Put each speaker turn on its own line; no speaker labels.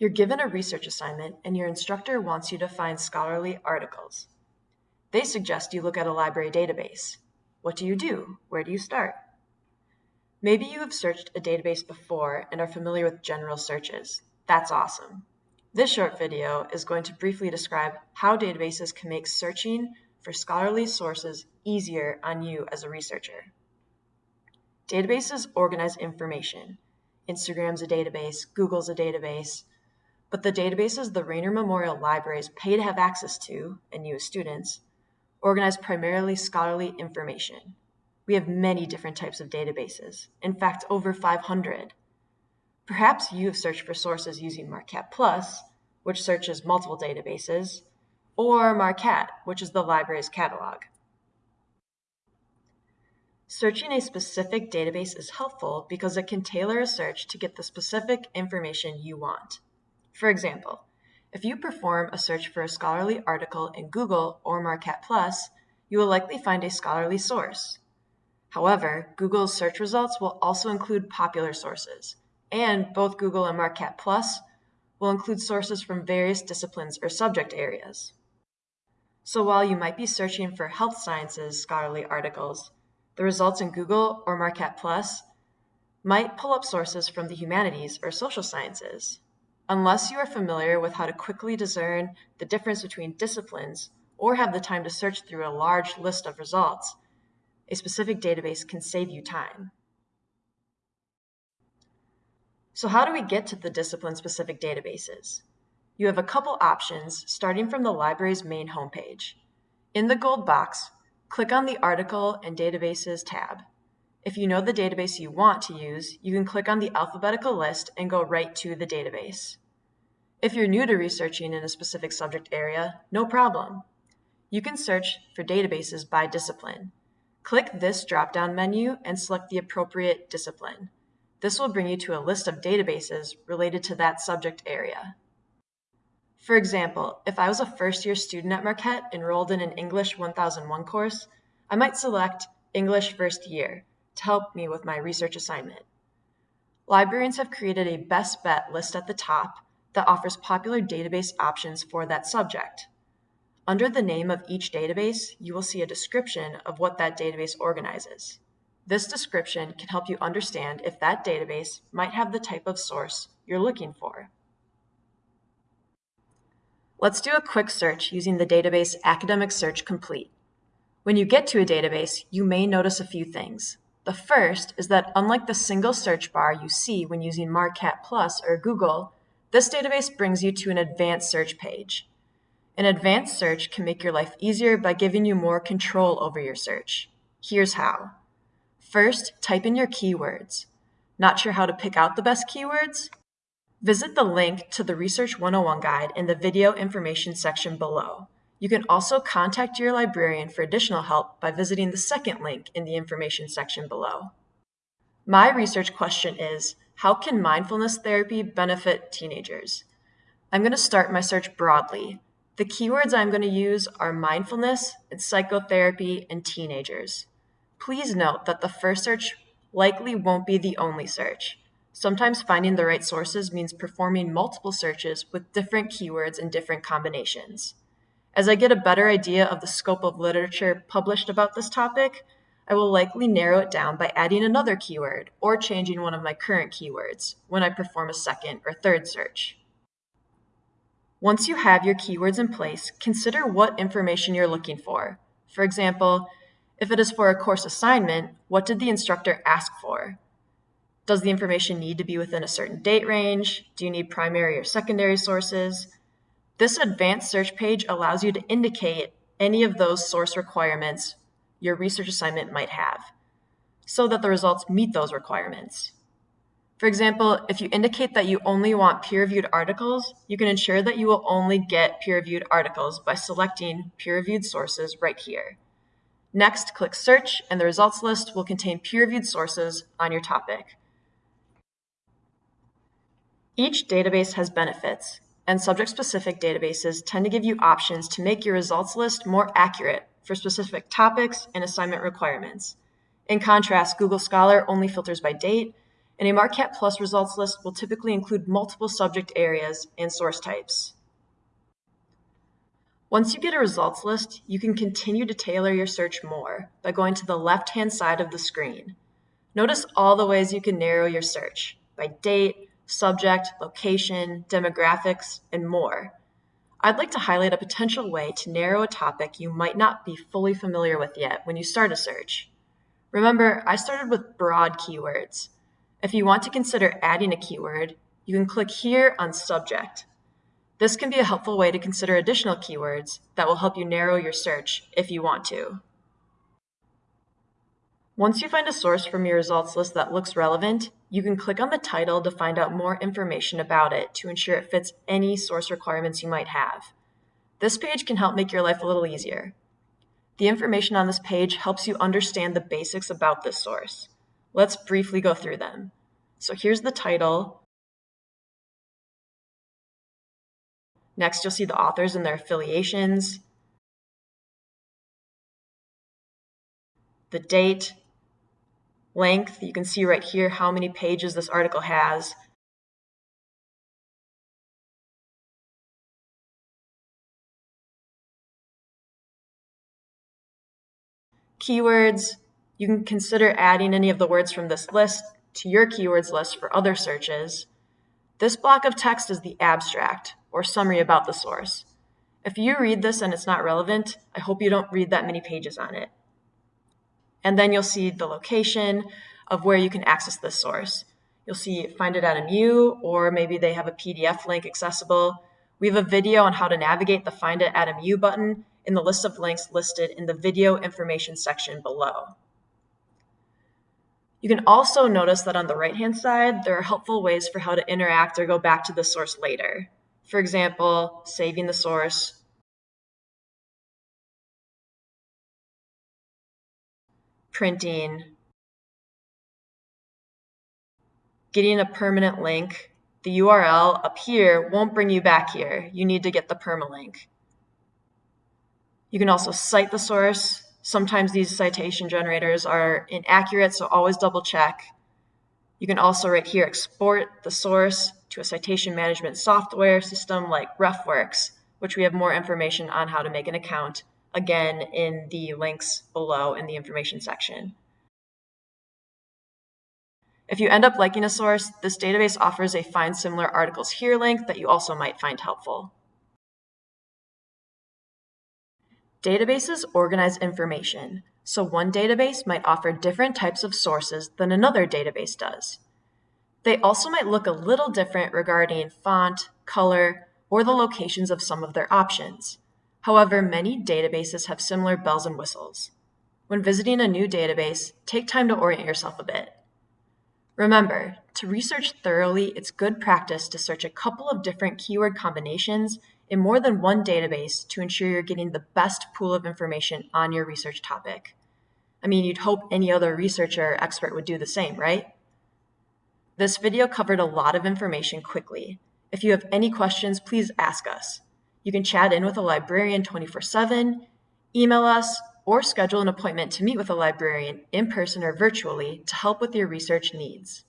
You're given a research assignment and your instructor wants you to find scholarly articles. They suggest you look at a library database. What do you do? Where do you start? Maybe you have searched a database before and are familiar with general searches. That's awesome. This short video is going to briefly describe how databases can make searching for scholarly sources easier on you as a researcher. Databases organize information. Instagram's a database, Google's a database, but the databases the Raynor Memorial Libraries pay to have access to, and as students, organize primarily scholarly information. We have many different types of databases, in fact, over 500. Perhaps you have searched for sources using Marquette Plus, which searches multiple databases, or MarqCat, which is the library's catalog. Searching a specific database is helpful because it can tailor a search to get the specific information you want. For example, if you perform a search for a scholarly article in Google or Marquette Plus, you will likely find a scholarly source. However, Google's search results will also include popular sources, and both Google and Marquette Plus will include sources from various disciplines or subject areas. So while you might be searching for health sciences scholarly articles, the results in Google or Marquette Plus might pull up sources from the humanities or social sciences. Unless you are familiar with how to quickly discern the difference between disciplines or have the time to search through a large list of results, a specific database can save you time. So how do we get to the discipline-specific databases? You have a couple options starting from the library's main homepage. In the gold box, click on the Article and Databases tab. If you know the database you want to use, you can click on the alphabetical list and go right to the database. If you're new to researching in a specific subject area, no problem. You can search for databases by discipline. Click this drop-down menu and select the appropriate discipline. This will bring you to a list of databases related to that subject area. For example, if I was a first-year student at Marquette enrolled in an English 1001 course, I might select English First Year to help me with my research assignment. Librarians have created a best bet list at the top that offers popular database options for that subject. Under the name of each database, you will see a description of what that database organizes. This description can help you understand if that database might have the type of source you're looking for. Let's do a quick search using the database Academic Search Complete. When you get to a database, you may notice a few things. The first is that unlike the single search bar you see when using Marquette Plus or Google, this database brings you to an advanced search page. An advanced search can make your life easier by giving you more control over your search. Here's how. First, type in your keywords. Not sure how to pick out the best keywords? Visit the link to the Research 101 guide in the video information section below. You can also contact your librarian for additional help by visiting the second link in the information section below. My research question is, how can mindfulness therapy benefit teenagers? I'm going to start my search broadly. The keywords I'm going to use are mindfulness and psychotherapy and teenagers. Please note that the first search likely won't be the only search. Sometimes finding the right sources means performing multiple searches with different keywords and different combinations. As I get a better idea of the scope of literature published about this topic, I will likely narrow it down by adding another keyword or changing one of my current keywords when I perform a second or third search. Once you have your keywords in place, consider what information you're looking for. For example, if it is for a course assignment, what did the instructor ask for? Does the information need to be within a certain date range? Do you need primary or secondary sources? This advanced search page allows you to indicate any of those source requirements your research assignment might have so that the results meet those requirements. For example, if you indicate that you only want peer-reviewed articles, you can ensure that you will only get peer-reviewed articles by selecting peer-reviewed sources right here. Next, click Search, and the results list will contain peer-reviewed sources on your topic. Each database has benefits, and subject-specific databases tend to give you options to make your results list more accurate for specific topics and assignment requirements. In contrast, Google Scholar only filters by date, and a Marquette Plus results list will typically include multiple subject areas and source types. Once you get a results list, you can continue to tailor your search more by going to the left-hand side of the screen. Notice all the ways you can narrow your search by date, subject, location, demographics, and more. I'd like to highlight a potential way to narrow a topic you might not be fully familiar with yet when you start a search. Remember, I started with broad keywords. If you want to consider adding a keyword, you can click here on Subject. This can be a helpful way to consider additional keywords that will help you narrow your search if you want to. Once you find a source from your results list that looks relevant, you can click on the title to find out more information about it to ensure it fits any source requirements you might have. This page can help make your life a little easier. The information on this page helps you understand the basics about this source. Let's briefly go through them. So here's the title. Next, you'll see the authors and their affiliations, the date, length. You can see right here how many pages this article has. Keywords, you can consider adding any of the words from this list to your keywords list for other searches. This block of text is the abstract, or summary about the source. If you read this and it's not relevant, I hope you don't read that many pages on it. And then you'll see the location of where you can access this source. You'll see find it at a MU, or maybe they have a PDF link accessible. We have a video on how to navigate the Find It at a MU button in the list of links listed in the video information section below. You can also notice that on the right-hand side, there are helpful ways for how to interact or go back to the source later. For example, saving the source, printing, getting a permanent link. The URL up here won't bring you back here. You need to get the permalink. You can also cite the source. Sometimes these citation generators are inaccurate, so always double check. You can also right here export the source to a citation management software system like RefWorks, which we have more information on how to make an account again in the links below in the information section. If you end up liking a source, this database offers a Find Similar Articles Here link that you also might find helpful. Databases organize information, so one database might offer different types of sources than another database does. They also might look a little different regarding font, color, or the locations of some of their options. However, many databases have similar bells and whistles. When visiting a new database, take time to orient yourself a bit. Remember, to research thoroughly, it's good practice to search a couple of different keyword combinations in more than one database to ensure you're getting the best pool of information on your research topic. I mean, you'd hope any other researcher or expert would do the same, right? This video covered a lot of information quickly. If you have any questions, please ask us. You can chat in with a librarian 24-7, email us, or schedule an appointment to meet with a librarian in person or virtually to help with your research needs.